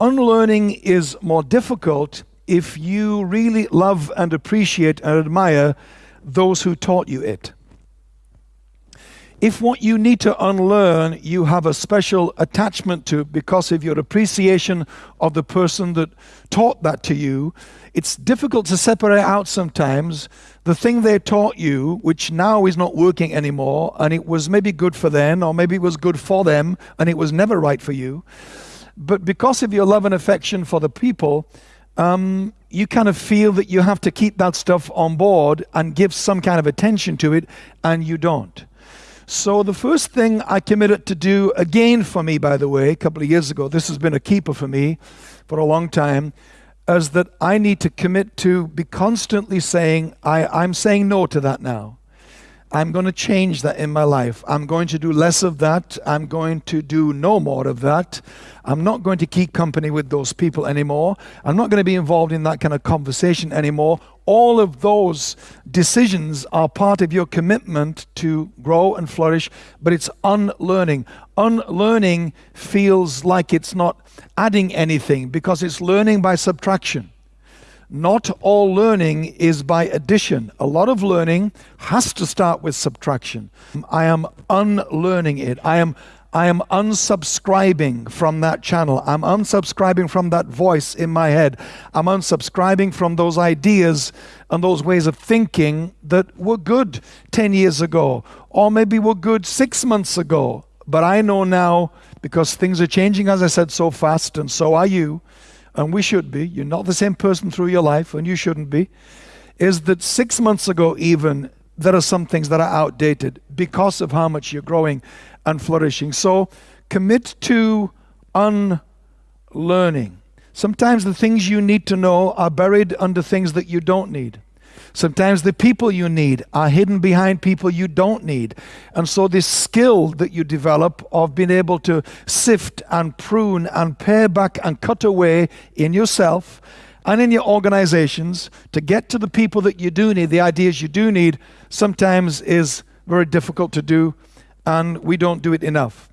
unlearning is more difficult if you really love and appreciate and admire those who taught you it. If what you need to unlearn you have a special attachment to because of your appreciation of the person that taught that to you, it's difficult to separate out sometimes the thing they taught you, which now is not working anymore, and it was maybe good for them, or maybe it was good for them, and it was never right for you. But because of your love and affection for the people, um, you kind of feel that you have to keep that stuff on board and give some kind of attention to it, and you don't. So the first thing I committed to do, again for me, by the way, a couple of years ago, this has been a keeper for me for a long time, is that I need to commit to be constantly saying, I, I'm saying no to that now. I'm going to change that in my life. I'm going to do less of that. I'm going to do no more of that. I'm not going to keep company with those people anymore. I'm not going to be involved in that kind of conversation anymore. All of those decisions are part of your commitment to grow and flourish, but it's unlearning. Unlearning feels like it's not adding anything because it's learning by subtraction. Not all learning is by addition. A lot of learning has to start with subtraction. I am unlearning it. I am I am unsubscribing from that channel. I'm unsubscribing from that voice in my head. I'm unsubscribing from those ideas and those ways of thinking that were good 10 years ago, or maybe were good six months ago. But I know now, because things are changing, as I said, so fast, and so are you, and we should be, you're not the same person through your life, and you shouldn't be, is that six months ago, even, there are some things that are outdated because of how much you're growing and flourishing. So commit to unlearning. Sometimes the things you need to know are buried under things that you don't need. Sometimes the people you need are hidden behind people you don't need. And so, this skill that you develop of being able to sift and prune and pare back and cut away in yourself and in your organizations to get to the people that you do need, the ideas you do need, sometimes is very difficult to do, and we don't do it enough.